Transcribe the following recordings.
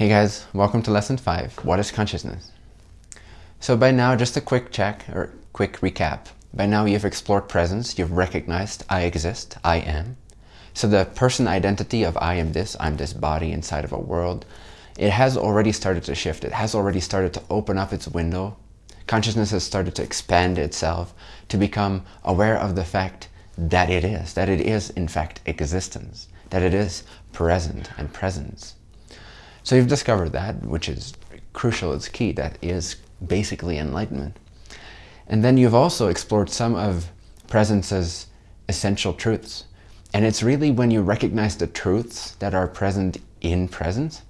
Hey guys, welcome to lesson five. What is consciousness? So by now, just a quick check or quick recap. By now you've explored presence, you've recognized I exist, I am. So the person identity of I am this, I'm this body inside of a world, it has already started to shift. It has already started to open up its window. Consciousness has started to expand itself to become aware of the fact that it is, that it is in fact existence, that it is present and presence. So you've discovered that, which is crucial, it's key, that is basically enlightenment. And then you've also explored some of presence's essential truths. And it's really when you recognize the truths that are present in presence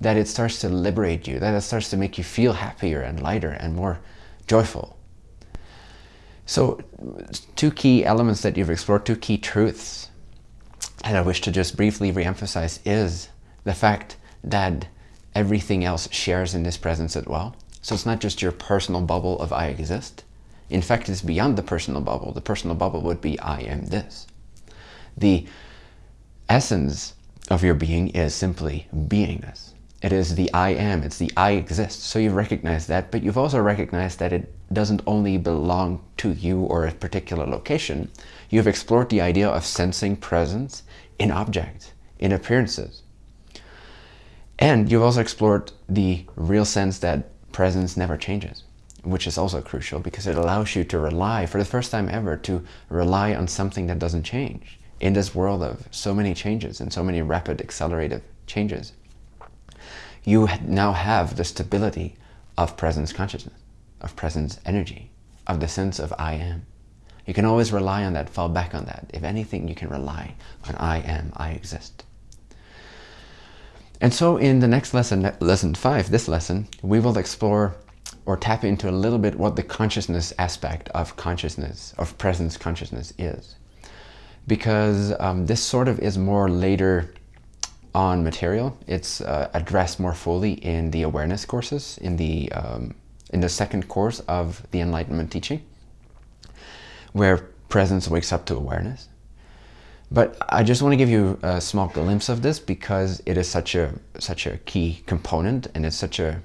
that it starts to liberate you, that it starts to make you feel happier and lighter and more joyful. So two key elements that you've explored, two key truths that I wish to just briefly reemphasize is the fact that everything else shares in this presence as well. So it's not just your personal bubble of I exist. In fact, it's beyond the personal bubble. The personal bubble would be I am this. The essence of your being is simply beingness. It is the I am, it's the I exist. So you've recognized that, but you've also recognized that it doesn't only belong to you or a particular location. You've explored the idea of sensing presence in objects, in appearances. And you've also explored the real sense that presence never changes, which is also crucial because it allows you to rely, for the first time ever, to rely on something that doesn't change in this world of so many changes and so many rapid accelerative changes. You now have the stability of presence consciousness, of presence energy, of the sense of I am. You can always rely on that, fall back on that. If anything, you can rely on I am, I exist. And so in the next lesson, lesson five, this lesson, we will explore or tap into a little bit what the consciousness aspect of consciousness, of presence consciousness is. Because um, this sort of is more later on material. It's uh, addressed more fully in the awareness courses, in the, um, in the second course of the Enlightenment teaching, where presence wakes up to awareness. But I just want to give you a small glimpse of this because it is such a such a key component and it's such a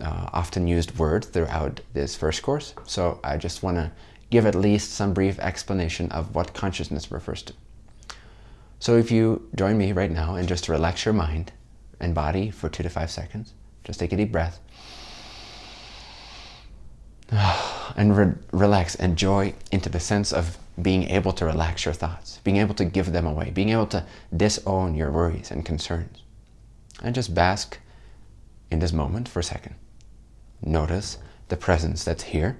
uh, often used word throughout this first course. So I just want to give at least some brief explanation of what consciousness refers to. So if you join me right now and just relax your mind and body for two to five seconds, just take a deep breath and re relax and joy into the sense of being able to relax your thoughts, being able to give them away, being able to disown your worries and concerns. And just bask in this moment for a second. Notice the presence that's here.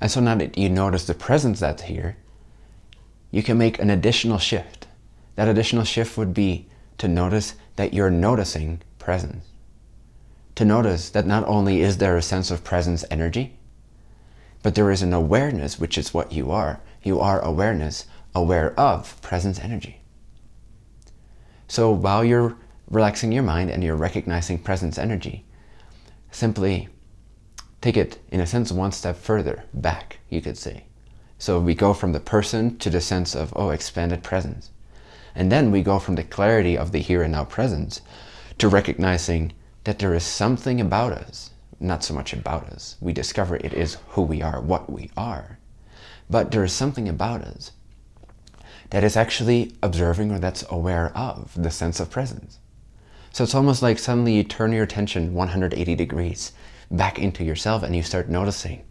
And so now that you notice the presence that's here, you can make an additional shift. That additional shift would be to notice that you're noticing presence. To notice that not only is there a sense of presence energy, but there is an awareness, which is what you are. You are awareness, aware of presence energy. So while you're relaxing your mind and you're recognizing presence energy, simply take it, in a sense, one step further back, you could say. So we go from the person to the sense of, oh, expanded presence. And then we go from the clarity of the here and now presence to recognizing that there is something about us not so much about us. We discover it is who we are, what we are. But there is something about us that is actually observing or that's aware of the sense of presence. So it's almost like suddenly you turn your attention 180 degrees back into yourself and you start noticing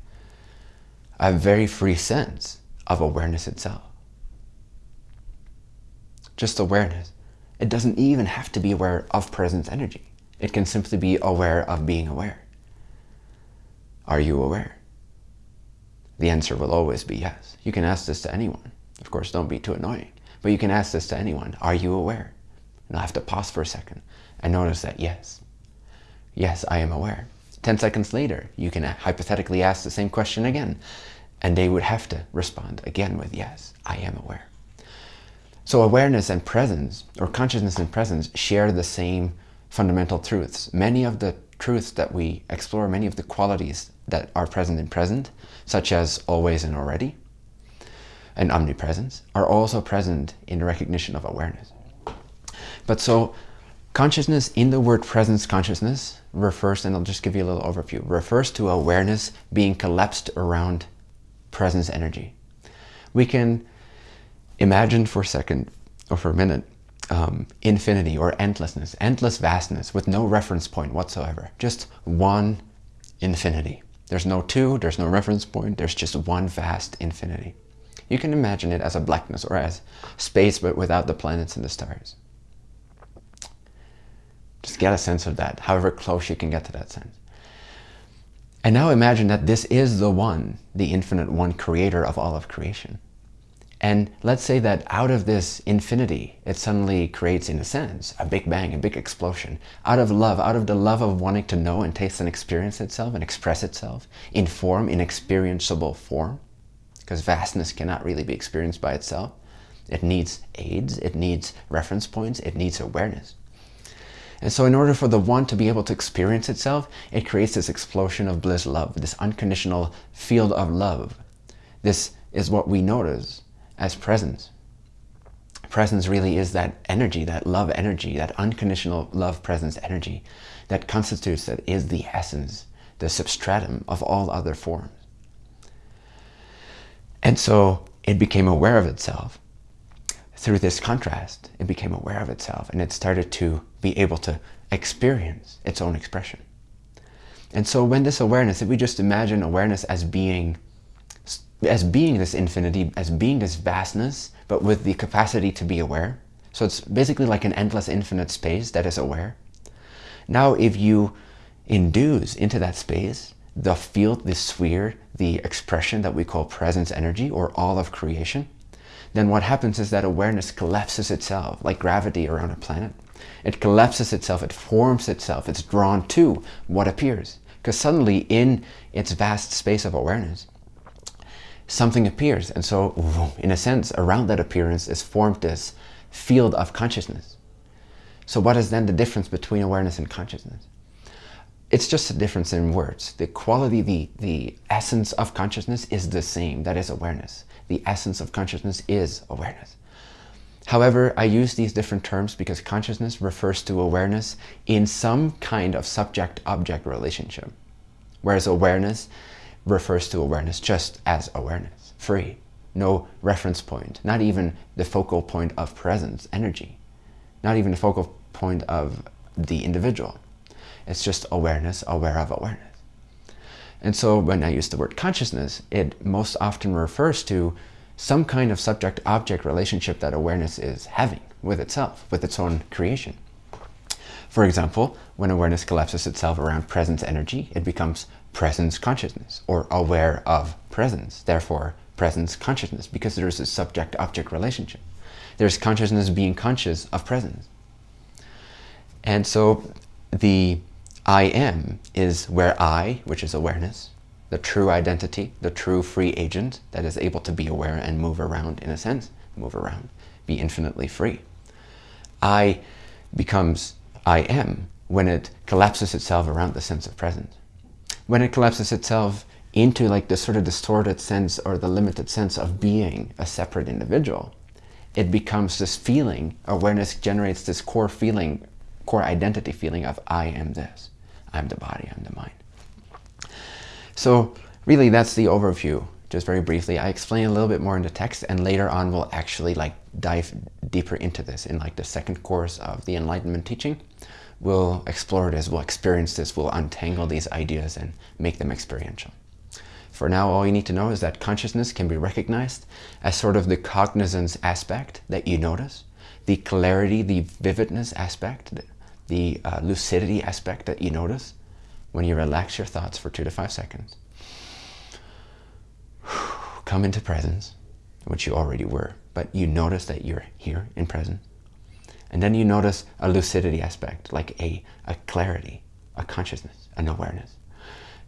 a very free sense of awareness itself. Just awareness. It doesn't even have to be aware of presence energy. It can simply be aware of being aware. Are you aware? The answer will always be yes. You can ask this to anyone. Of course, don't be too annoying. But you can ask this to anyone. Are you aware? And I'll have to pause for a second and notice that yes. Yes, I am aware. 10 seconds later, you can hypothetically ask the same question again, and they would have to respond again with yes, I am aware. So awareness and presence, or consciousness and presence, share the same fundamental truths. Many of the truths that we explore, many of the qualities that are present in present, such as always and already, and omnipresence, are also present in the recognition of awareness. But so Consciousness in the word presence consciousness refers, and I'll just give you a little overview, refers to awareness being collapsed around presence energy. We can imagine for a second or for a minute um, infinity or endlessness, endless vastness with no reference point whatsoever. Just one infinity. There's no two, there's no reference point, there's just one vast infinity. You can imagine it as a blackness or as space but without the planets and the stars. Just get a sense of that, however close you can get to that sense. And now imagine that this is the one, the infinite one creator of all of creation. And let's say that out of this infinity, it suddenly creates, in a sense, a big bang, a big explosion. Out of love, out of the love of wanting to know and taste and experience itself and express itself in form, in experienceable form. Because vastness cannot really be experienced by itself. It needs aids, it needs reference points, it needs awareness. And so in order for the one to be able to experience itself, it creates this explosion of bliss love, this unconditional field of love. This is what we notice as presence. Presence really is that energy, that love energy, that unconditional love presence energy that constitutes, that is the essence, the substratum of all other forms. And so it became aware of itself. Through this contrast, it became aware of itself and it started to be able to experience its own expression. And so when this awareness, if we just imagine awareness as being as being this infinity, as being this vastness, but with the capacity to be aware. So it's basically like an endless infinite space that is aware. Now, if you induce into that space the field, the sphere, the expression that we call presence energy or all of creation, then what happens is that awareness collapses itself like gravity around a planet. It collapses itself, it forms itself, it's drawn to what appears. Because suddenly in its vast space of awareness, something appears. And so, in a sense, around that appearance is formed this field of consciousness. So what is then the difference between awareness and consciousness? It's just a difference in words. The quality, the, the essence of consciousness is the same. That is awareness. The essence of consciousness is awareness. However, I use these different terms because consciousness refers to awareness in some kind of subject-object relationship, whereas awareness refers to awareness just as awareness, free, no reference point, not even the focal point of presence, energy, not even the focal point of the individual. It's just awareness, aware of awareness. And so when I use the word consciousness, it most often refers to some kind of subject-object relationship that awareness is having with itself, with its own creation. For example, when awareness collapses itself around presence energy, it becomes presence consciousness or aware of presence, therefore presence consciousness, because there is a subject-object relationship. There's consciousness being conscious of presence. And so the I am is where I, which is awareness, the true identity, the true free agent that is able to be aware and move around in a sense, move around, be infinitely free. I becomes I am when it collapses itself around the sense of presence. When it collapses itself into like the sort of distorted sense or the limited sense of being a separate individual, it becomes this feeling, awareness generates this core feeling, core identity feeling of I am this. I'm the body, I'm the mind. So really that's the overview. Just very briefly, I explain a little bit more in the text and later on we'll actually like dive deeper into this in like the second course of the Enlightenment teaching we'll explore this, we'll experience this, we'll untangle these ideas and make them experiential. For now, all you need to know is that consciousness can be recognized as sort of the cognizance aspect that you notice, the clarity, the vividness aspect, the uh, lucidity aspect that you notice when you relax your thoughts for two to five seconds. Come into presence, which you already were, but you notice that you're here in presence and then you notice a lucidity aspect, like a, a clarity, a consciousness, an awareness.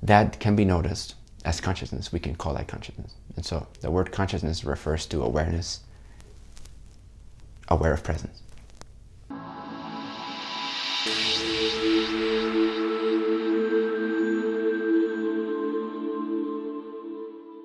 That can be noticed as consciousness. We can call that consciousness. And so the word consciousness refers to awareness, aware of presence.